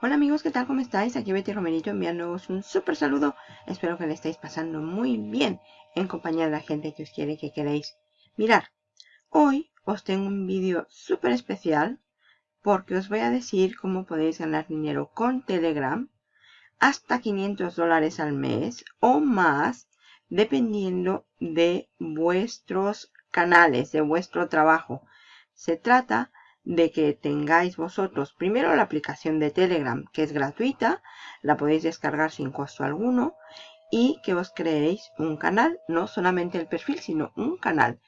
Hola amigos, ¿qué tal? ¿Cómo estáis? Aquí Betty Romerito enviándoos un súper saludo. Espero que le estéis pasando muy bien en compañía de la gente que os quiere que queréis. Mirar, hoy os tengo un vídeo súper especial porque os voy a decir cómo podéis ganar dinero con Telegram hasta 500 dólares al mes o más dependiendo de vuestros canales, de vuestro trabajo. Se trata de que tengáis vosotros primero la aplicación de Telegram que es gratuita, la podéis descargar sin costo alguno y que os creéis un canal, no solamente el perfil sino un canal.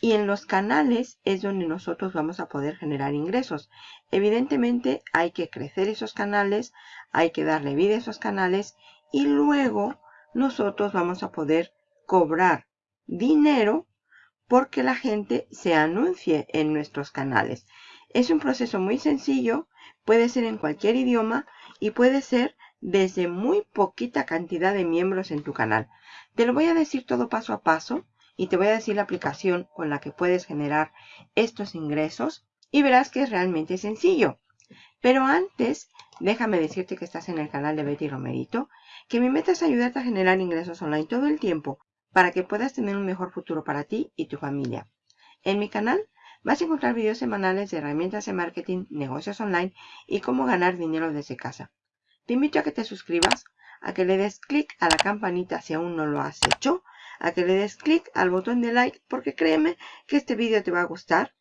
Y en los canales es donde nosotros vamos a poder generar ingresos. Evidentemente hay que crecer esos canales, hay que darle vida a esos canales y luego nosotros vamos a poder cobrar dinero porque la gente se anuncie en nuestros canales. Es un proceso muy sencillo, puede ser en cualquier idioma y puede ser desde muy poquita cantidad de miembros en tu canal. Te lo voy a decir todo paso a paso y te voy a decir la aplicación con la que puedes generar estos ingresos y verás que es realmente sencillo. Pero antes, déjame decirte que estás en el canal de Betty Romerito, que mi meta es ayudarte a generar ingresos online todo el tiempo para que puedas tener un mejor futuro para ti y tu familia. En mi canal Vas a encontrar videos semanales de herramientas de marketing, negocios online y cómo ganar dinero desde casa. Te invito a que te suscribas, a que le des clic a la campanita si aún no lo has hecho, a que le des clic al botón de like porque créeme que este vídeo te va a gustar,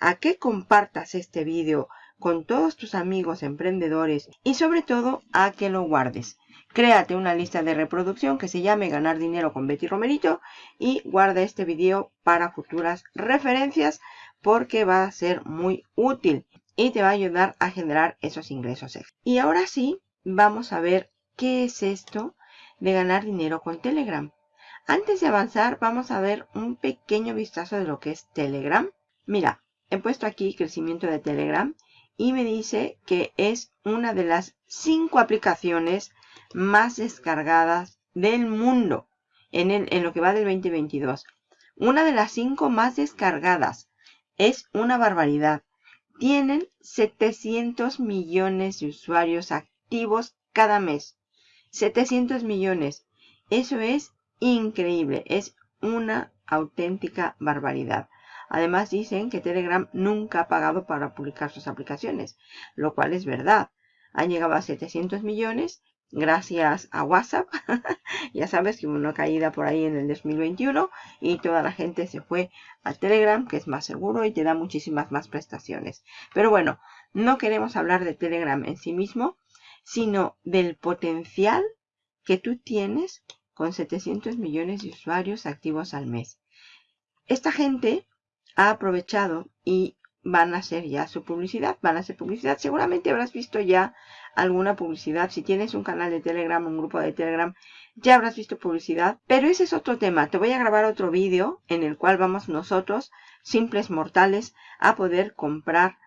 a que compartas este vídeo con todos tus amigos emprendedores y sobre todo a que lo guardes. Créate una lista de reproducción que se llame Ganar Dinero con Betty Romerito y guarda este vídeo para futuras referencias porque va a ser muy útil y te va a ayudar a generar esos ingresos. Y ahora sí, vamos a ver qué es esto de ganar dinero con Telegram. Antes de avanzar, vamos a ver un pequeño vistazo de lo que es Telegram. Mira, he puesto aquí crecimiento de Telegram y me dice que es una de las cinco aplicaciones más descargadas del mundo en, en lo que va del 2022. Una de las cinco más descargadas. Es una barbaridad. Tienen 700 millones de usuarios activos cada mes. 700 millones. Eso es increíble. Es una auténtica barbaridad. Además dicen que Telegram nunca ha pagado para publicar sus aplicaciones, lo cual es verdad. Han llegado a 700 millones gracias a WhatsApp. ya sabes que hubo una caída por ahí en el 2021 y toda la gente se fue a Telegram, que es más seguro y te da muchísimas más prestaciones. Pero bueno, no queremos hablar de Telegram en sí mismo, sino del potencial que tú tienes con 700 millones de usuarios activos al mes. Esta gente ha aprovechado y van a hacer ya su publicidad, van a hacer publicidad. Seguramente habrás visto ya alguna publicidad. Si tienes un canal de Telegram, un grupo de Telegram, ya habrás visto publicidad. Pero ese es otro tema. Te voy a grabar otro vídeo en el cual vamos nosotros, simples mortales, a poder comprar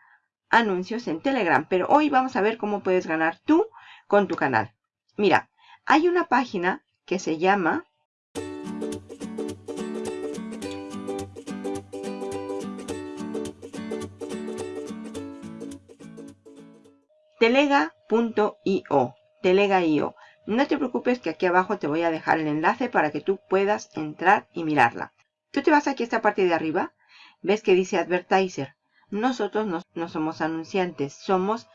anuncios en Telegram. Pero hoy vamos a ver cómo puedes ganar tú con tu canal. Mira, hay una página que se llama telega.io, telega.io. No te preocupes que aquí abajo te voy a dejar el enlace para que tú puedas entrar y mirarla. Tú te vas aquí a esta parte de arriba, ves que dice Advertiser. Nosotros no, somos anunciantes, somos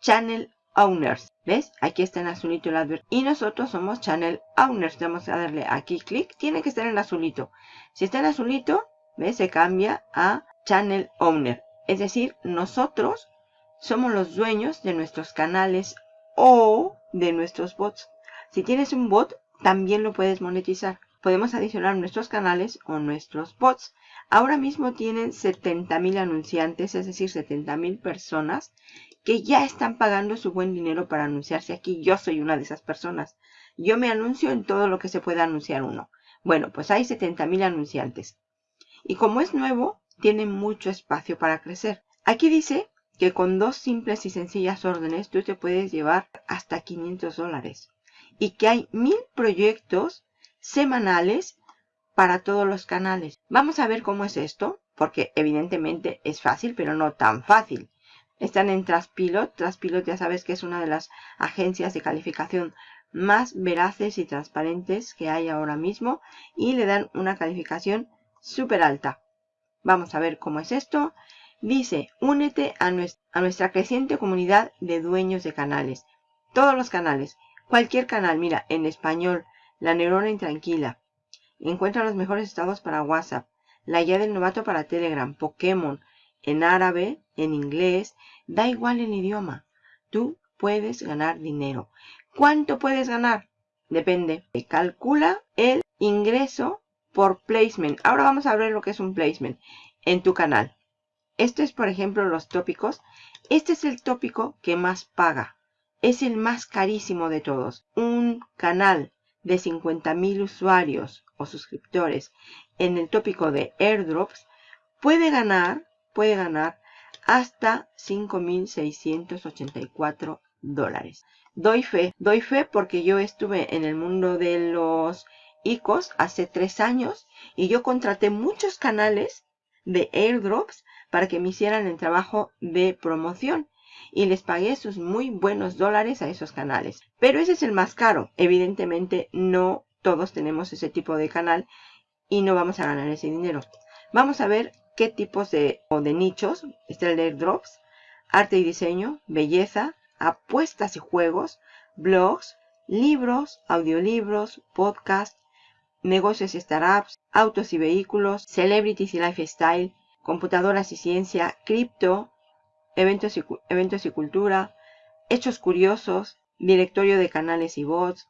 Channel Owners. ¿Ves? Aquí está en azulito el advert. Y nosotros somos Channel Owners. Vamos a darle aquí clic. Tiene que estar en azulito. Si está en azulito, ¿ves? Se cambia a Channel Owner. Es decir, nosotros somos los dueños de nuestros canales o de nuestros bots. Si tienes un bot, también lo puedes monetizar. Podemos adicionar nuestros canales o nuestros bots. Ahora mismo tienen 70.000 anunciantes, es decir, 70.000 personas que ya están pagando su buen dinero para anunciarse aquí. Yo soy una de esas personas. Yo me anuncio en todo lo que se pueda anunciar uno. Bueno, pues hay 70.000 anunciantes. Y como es nuevo, tiene mucho espacio para crecer. Aquí dice que con dos simples y sencillas órdenes tú te puedes llevar hasta 500 dólares. Y que hay mil proyectos semanales para todos los canales. Vamos a ver cómo es esto, porque evidentemente es fácil, pero no tan fácil. Están en Traspilot. Traspilot ya sabes que es una de las agencias de calificación más veraces y transparentes que hay ahora mismo. Y le dan una calificación súper alta. Vamos a ver cómo es esto. Dice, únete a nuestra, creciente comunidad de dueños de canales. Todos los canales. Cualquier canal. Mira, en español. La neurona intranquila. Encuentra los mejores estados para WhatsApp. La guía del novato para Telegram. Pokémon. En árabe, en inglés. Da igual el idioma. Tú puedes ganar dinero. ¿Cuánto puedes ganar? Depende. Calcula el ingreso por placement. Ahora vamos a ver lo que es un placement en tu canal. Este es, por ejemplo, los tópicos. Este es el tópico que más paga. Es el más carísimo de todos. Un canal de 50.000 usuarios o suscriptores en el tópico de airdrops puede ganar, puede ganar hasta 5.684 dólares. Doy fe, doy fe porque yo estuve en el mundo de los ICOs hace tres años y yo contraté muchos canales de airdrops para que me hicieran el trabajo de promoción y les pagué sus muy buenos dólares a esos canales. Pero ese es el más caro. Evidentemente no todos tenemos ese tipo de canal y no vamos a ganar ese dinero. Vamos a ver qué tipos de, o de nichos. Está el airdrops, arte y diseño, belleza, apuestas y juegos, blogs, libros, audiolibros, podcast, negocios y startups, autos y vehículos, celebrities y lifestyle, computadoras y ciencia, cripto, eventos y, eventos y cultura, hechos curiosos, directorio de canales y bots,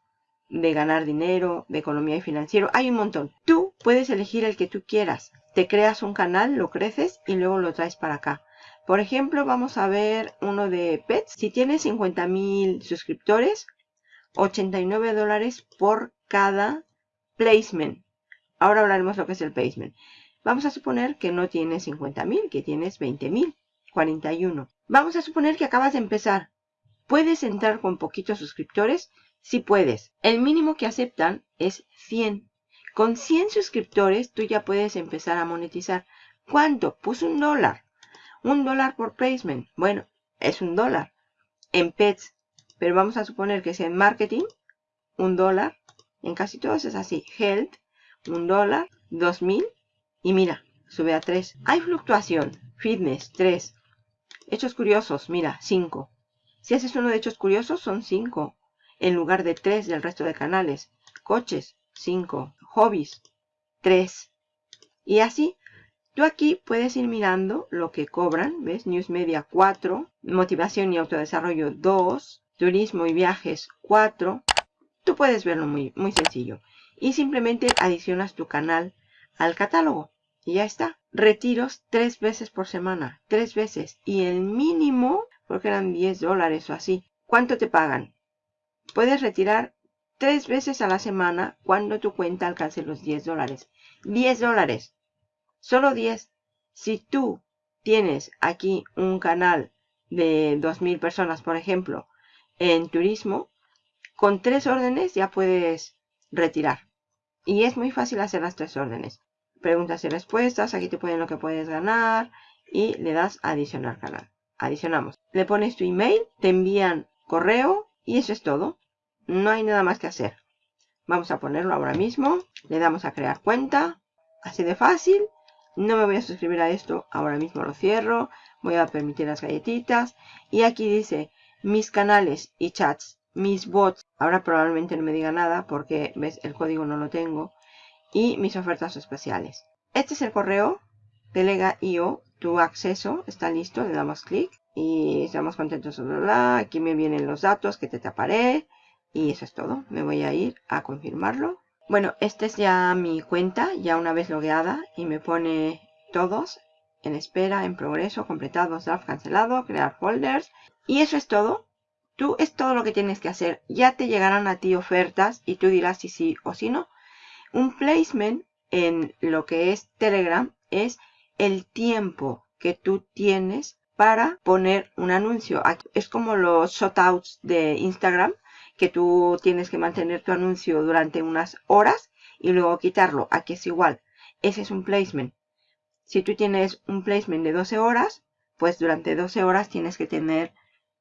de ganar dinero, de economía y financiero. Hay un montón. Tú puedes elegir el que tú quieras. Te creas un canal, lo creces y luego lo traes para acá. Por ejemplo, vamos a ver uno de pets. Si tienes 50 mil suscriptores, 89 dólares por cada placement. Ahora hablaremos lo que es el placement. Vamos a suponer que no tienes 50 mil, que tienes 20 mil. 41. Vamos a suponer que acabas de empezar. ¿Puedes entrar con poquitos suscriptores? Sí puedes. El mínimo que aceptan es 100. Con 100 suscriptores tú ya puedes empezar a monetizar. ¿Cuánto? Pues un dólar. Un dólar por placement. Bueno, es un dólar. En pets. Pero vamos a suponer que sea en marketing. Un dólar. En casi todos es así. Health. Un dólar. 2000. Y mira, sube a 3. Hay fluctuación. Fitness. 3. Hechos curiosos, mira, 5. Si haces uno de hechos curiosos, son 5. En lugar de 3 del resto de canales. Coches, 5. Hobbies, 3. Y así, tú aquí puedes ir mirando lo que cobran. ¿Ves? News Media 4. Motivación y autodesarrollo 2. Turismo y viajes 4. Tú puedes verlo muy, muy sencillo. Y simplemente adicionas tu canal al catálogo. Y ya está. Retiros tres veces por semana. Tres veces. Y el mínimo, porque eran 10 dólares o así. ¿Cuánto te pagan? Puedes retirar tres veces a la semana cuando tu cuenta alcance los 10 dólares. 10 dólares. Solo 10. Si tú tienes aquí un canal de 2.000 personas, por ejemplo, en turismo, con tres órdenes ya puedes retirar. Y es muy fácil hacer las tres órdenes preguntas y respuestas, aquí te ponen lo que puedes ganar y le das adicionar canal. Adicionamos. Le pones tu email, te envían correo y eso es todo. No hay nada más que hacer. Vamos a ponerlo ahora mismo. Le damos a crear cuenta. Así de fácil. No me voy a suscribir a esto. Ahora mismo lo cierro. Voy a permitir las galletitas. Y aquí dice mis canales y chats. Mis bots. Ahora probablemente no me diga nada porque ves el código no lo tengo y mis ofertas especiales. Este es el correo Delega.io. Tu acceso está listo. Le damos clic y estamos contentos. Aquí me vienen los datos que te taparé. Y eso es todo. Me voy a ir a confirmarlo. Bueno, esta es ya mi cuenta, ya una vez logueada. Y me pone todos en espera, en progreso, completados, draft cancelado, crear folders. Y eso es todo. Tú es todo lo que tienes que hacer. Ya te llegarán a ti ofertas y tú dirás si sí o si no. Un placement en lo que es Telegram es el tiempo que tú tienes para poner un anuncio. Es como los shotouts de Instagram, que tú tienes que mantener tu anuncio durante unas horas y luego quitarlo. Aquí es igual. Ese es un placement. Si tú tienes un placement de 12 horas, pues durante 12 horas tienes que tener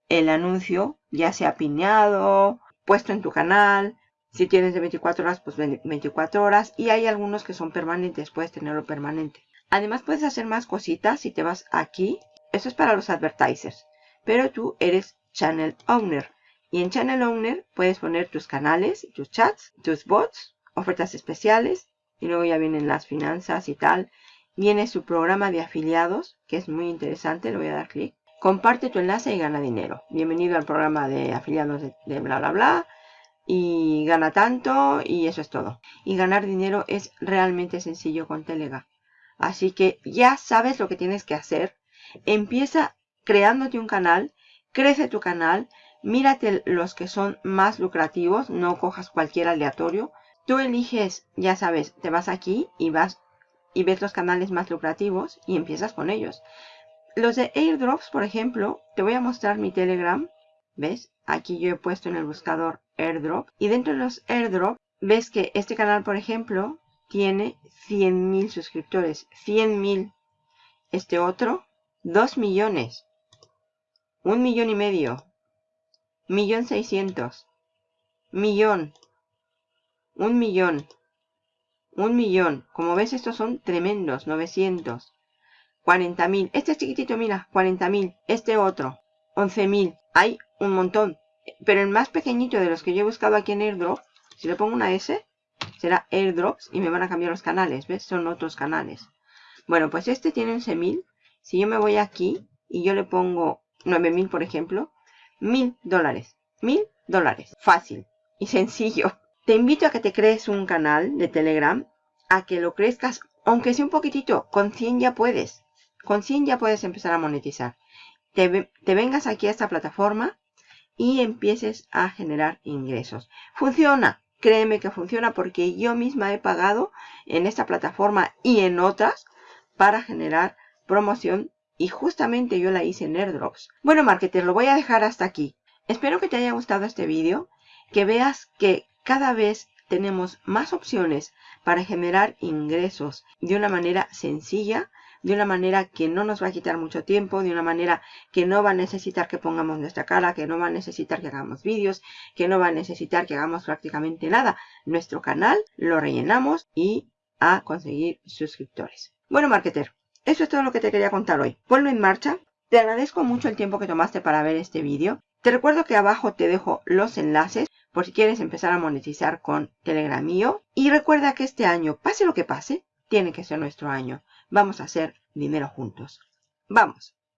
el anuncio ya sea pineado, puesto en tu canal. Si tienes de 24 horas, pues 24 horas. Y hay algunos que son permanentes, puedes tenerlo permanente. Además puedes hacer más cositas si te vas aquí. Eso es para los advertisers. Pero tú eres Channel Owner. Y en Channel Owner puedes poner tus canales, tus chats, tus bots, ofertas especiales. Y luego ya vienen las finanzas y tal. Viene su programa de afiliados, que es muy interesante. Le voy a dar clic. Comparte tu enlace y gana dinero. Bienvenido al programa de afiliados de, de bla bla bla. Y gana tanto y eso es todo. Y ganar dinero es realmente sencillo con Telega. Así que ya sabes lo que tienes que hacer. Empieza creándote un canal. Crece tu canal Mírate los que son más lucrativos, no cojas cualquier aleatorio. Tú eliges, ya sabes, te vas aquí y vas y ves los canales más lucrativos y empiezas con ellos. Los de airdrops, por ejemplo, te voy a mostrar mi Telegram. ¿Ves? Aquí yo he puesto en el buscador airdrop. Y dentro de los airdrop, ves que este canal, por ejemplo, tiene 100.000 suscriptores. 100.000. Este otro, 2 millones. Un millón y medio. Millón seiscientos. Millón. Un millón. Un millón. Como ves, estos son tremendos. 900. 40.000. Este es chiquitito, mira. 40.000. Este otro. 11.000. Hay un montón. Pero el más pequeñito de los que yo he buscado aquí en Airdrop, si le pongo una S, será Airdrops y me van a cambiar los canales. ¿Ves? Son otros canales. Bueno, pues este tiene 11.000. Si yo me voy aquí y yo le pongo 9.000, por ejemplo, mil dólares. Mil dólares. Fácil y sencillo. Te invito a que te crees un canal de Telegram, a que lo crezcas, aunque sea un poquitito. Con 100 ya puedes. Con 100 ya puedes empezar a monetizar. Te, te vengas aquí a esta plataforma y empieces a generar ingresos. Funciona. Créeme que funciona porque yo misma he pagado en esta plataforma y en otras para generar promoción y justamente yo la hice en airdrops. Bueno, marketer, lo voy a dejar hasta aquí. Espero que te haya gustado este vídeo, que veas que cada vez tenemos más opciones para generar ingresos de una manera sencilla, de una manera que no nos va a quitar mucho tiempo, de una manera que no va a necesitar que pongamos nuestra cara, que no va a necesitar que hagamos vídeos, que no va a necesitar que hagamos prácticamente nada. Nuestro canal lo rellenamos y a conseguir suscriptores. Bueno, marketer, eso es todo lo que te quería contar hoy. Ponlo en marcha. Te agradezco mucho el tiempo que tomaste para ver este vídeo. Te recuerdo que abajo te dejo los enlaces por si quieres empezar a monetizar con Telegram mío. Y recuerda que este año, pase lo que pase, tiene que ser nuestro año. Vamos a hacer dinero juntos. ¡Vamos!